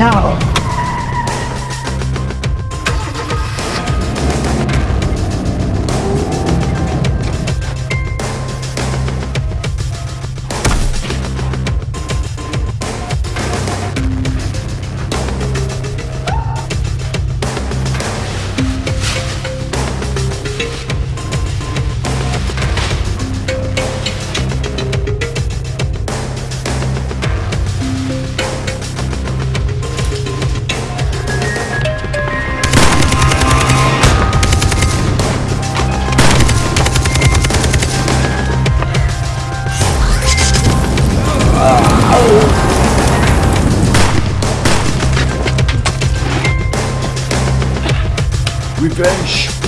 No. Revenge